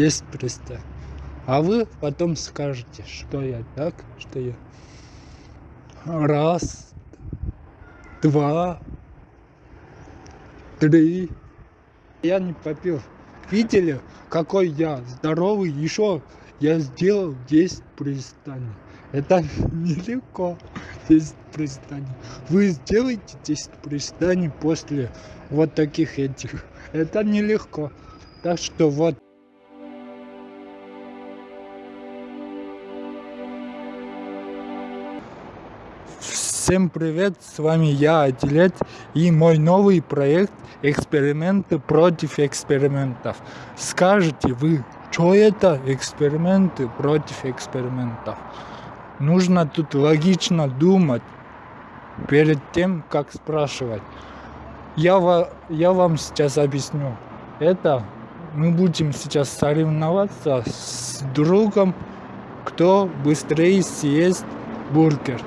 10 пристаний. А вы потом скажете, что я так, что я раз, два, три. Я не попил. Видели, какой я здоровый? Еще я сделал 10 пристаний. Это нелегко 10 пристаний. Вы сделаете 10 пристаний после вот таких этих. Это нелегко. Так что вот. Всем привет, с вами я, Адилет, и мой новый проект «Эксперименты против экспериментов». Скажете вы, что это эксперименты против экспериментов? Нужно тут логично думать перед тем, как спрашивать. Я, я вам сейчас объясню. Это мы будем сейчас соревноваться с другом, кто быстрее съест бургер.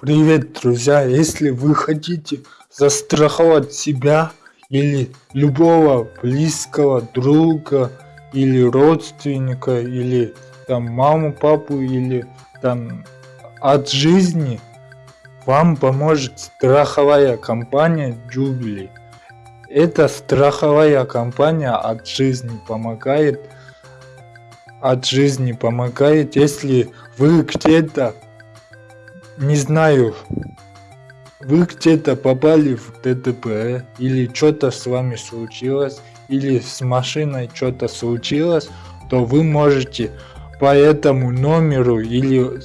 Привет, друзья! Если вы хотите застраховать себя или любого близкого друга или родственника или там маму, папу или там от жизни, вам поможет страховая компания Jubilee. Эта страховая компания от жизни помогает от жизни помогает, если вы где-то не знаю, вы где-то попали в ДТП, или что-то с вами случилось, или с машиной что-то случилось, то вы можете по этому номеру или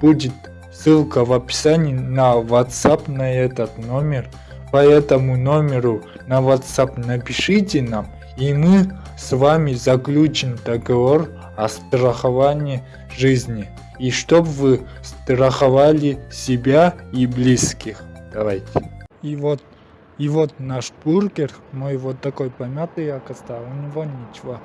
будет ссылка в описании на WhatsApp на этот номер. По этому номеру на WhatsApp напишите нам, и мы с вами заключим договор о страховании жизни и чтобы вы страховали себя и близких. Давайте. И вот, и вот наш бургер, мой вот такой помятый оказался, у него ничего,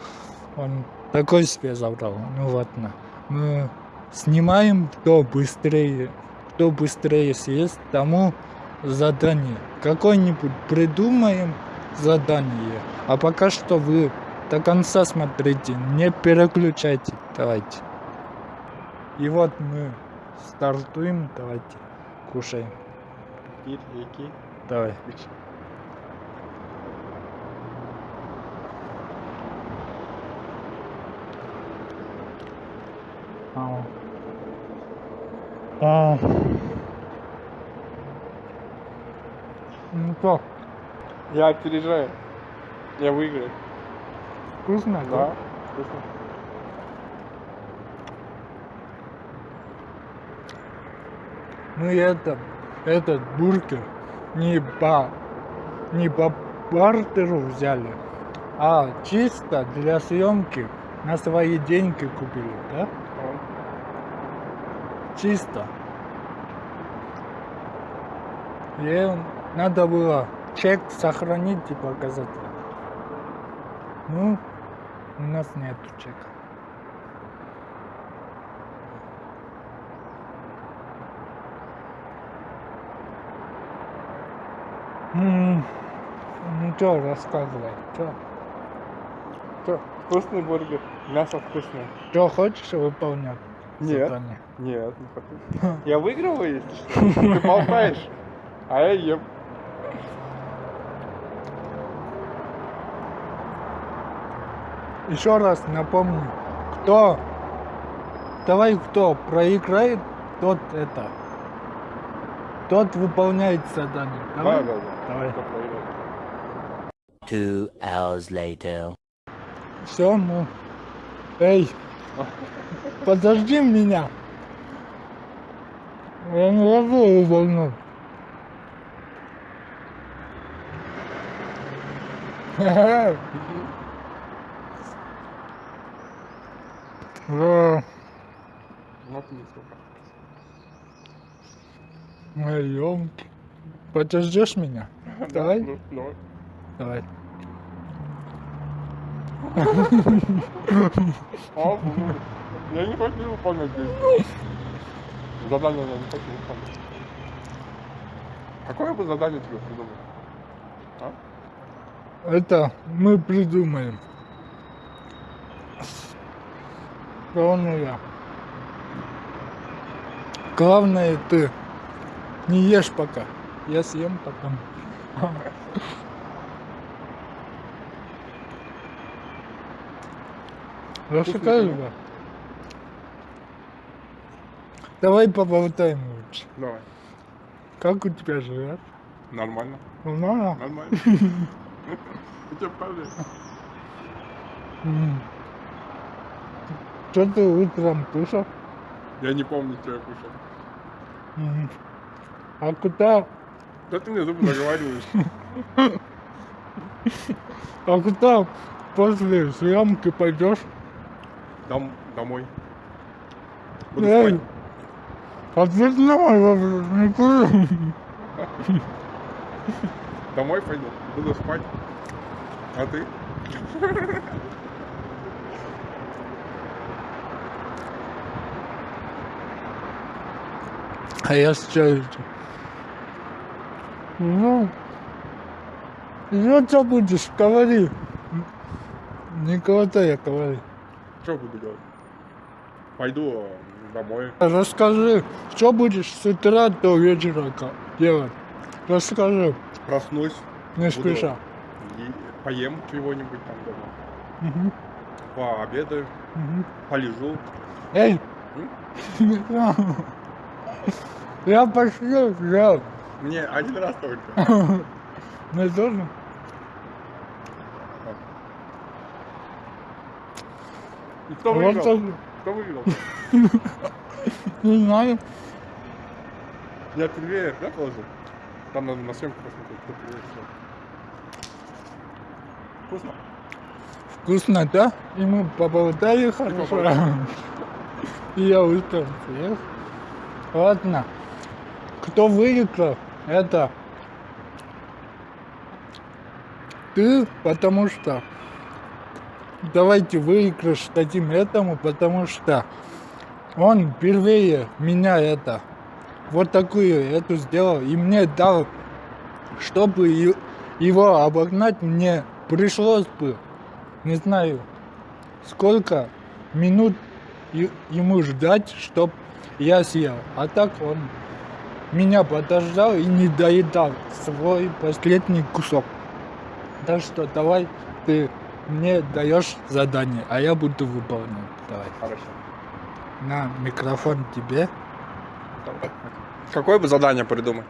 он такой себе забрал, ну ладно. Мы снимаем, кто быстрее, кто быстрее съест, тому задание. Какое-нибудь придумаем задание. А пока что вы до конца смотрите, не переключайте. Давайте. И вот мы стартуем, давайте кушаем. Давай. А. А. Ну что, Я опережаю. Я выиграю. Вкусно, да? Да, вкусно. Мы это, этот бургер не по, не по бартеру взяли, а чисто для съемки на свои деньги купили, да? Ага. Чисто. И надо было чек сохранить и показать. Ну, у нас нету чека. М, Ну что, рассказывай, что? Что, вкусный бургер? Мясо вкусное. Что хочешь выполнять? Нет. задание? Нет, не хочу. Я выигрываю, если что. Ты болтаешь, а я ем. Еще раз напомню, кто, давай кто проиграет, тот это, тот выполняет задание. Да, Давай? да, да. Давай. Кто проиграет? Two hours later. Все, ну, эй, подожди меня. Я не могу выполнять. Да, Вот не сколько. мои ёлки. Подождешь меня? Давай. Ну, давай. Давай. А, ну, я не хочу выполнять здесь. Задание я не хочу выполнять. Какое бы задание тебе придумать? А? Это мы придумаем. Главное я. Главное ты. Не ешь пока. Я съем потом. Да? Давай поболтаем лучше. Давай. Как у тебя живет? Нормально. Нормально? Нормально. Я тебя покажу. Что ты утром кушал? Я не помню, что я кушал. Мгм. А куда, Да ты мне зубы заговариваешь. а куда после съемки пойдешь? Дом, домой. Буду Эй, спать. ответь на мой вопрос, никуда. Домой пойду. Буду спать. А ты? А я с чаем. Ну, ну что будешь, говори. Не я говори. Что буду делать? Пойду э, домой. Расскажи, что будешь с утра до вечера делать? Расскажи, Проснусь. не спеша. поем чего-нибудь там дома. Мгм, Пообедаю. мгм. Полежу. Эй! Я пошел, взял. Мне один раз только. Мне тоже? И кто Вот выиграл? Кто выиграл? Не знаю. Я первее, да, положил? Там надо на съемку посмотреть, кто всё. Вкусно? Вкусно, да? И мы поболтали хорошо. И я успел съесть. Ладно. Кто выиграл, это ты, потому что давайте выигрыш дадим этому, потому что он впервые меня это вот такую эту сделал и мне дал, чтобы его обогнать, мне пришлось бы, не знаю, сколько минут ему ждать, чтоб я съел. А так он меня подождал и не доедал свой последний кусок. Так что давай ты мне даешь задание, а я буду выполнять. Давай. Хорошо. На микрофон тебе. Какое бы задание придумать?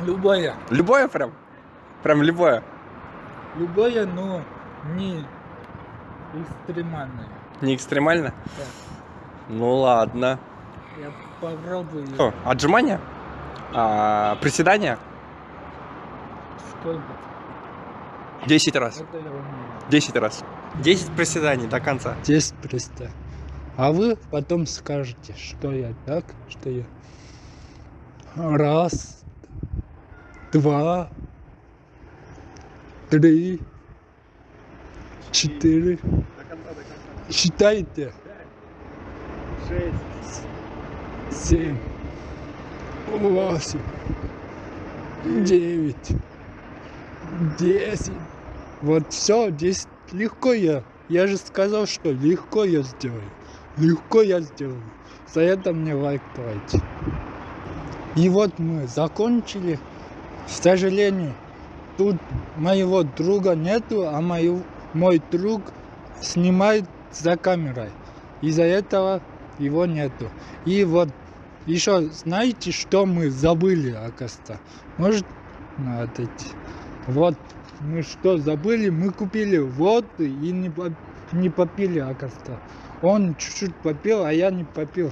Любое. Любое прям? Прям любое? Любое, но не экстремальное. Не экстремально? Да. Ну ладно. Я попробую. Что, отжимания? А, приседания? Сколько? 10 раз. Это я умею. 10 раз. 10 приседаний до конца. 10 представь. А вы потом скажете, что я так, что я. Раз, два, три, четыре. До конца, до конца. Считайте. 6. Семь, восемь, девять, десять. Вот все, здесь легко я. Я же сказал, что легко я сделаю. Легко я сделаю. За это мне лайк давайте. И вот мы закончили. К сожалению, тут моего друга нету, а мою, мой друг снимает за камерой. Из-за этого его нету. И вот еще знаете, что мы забыли, оказывается? Может, ну, отойти. Вот мы что забыли? Мы купили воду и не, не попили, оказывается. Он чуть-чуть попил, а я не попил.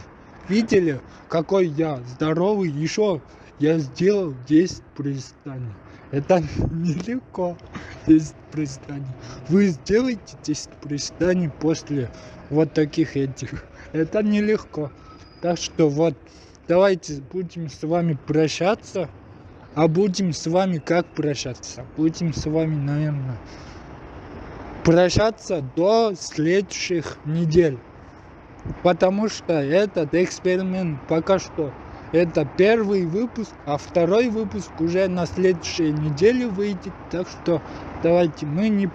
Видели, какой я здоровый? Еще я сделал 10 приседаний. Это нелегко, 10 приседаний. Вы сделаете 10 приседаний после вот таких этих. Это нелегко. Так что вот, давайте будем с вами прощаться. А будем с вами как прощаться? Будем с вами, наверное, прощаться до следующих недель. Потому что этот эксперимент пока что это первый выпуск, а второй выпуск уже на следующей неделе выйдет. Так что давайте мы не,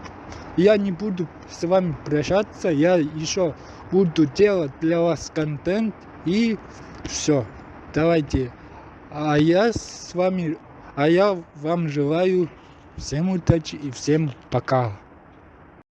я не буду с вами прощаться, я еще буду делать для вас контент и все. Давайте. А я с вами, а я вам желаю всем удачи и всем пока.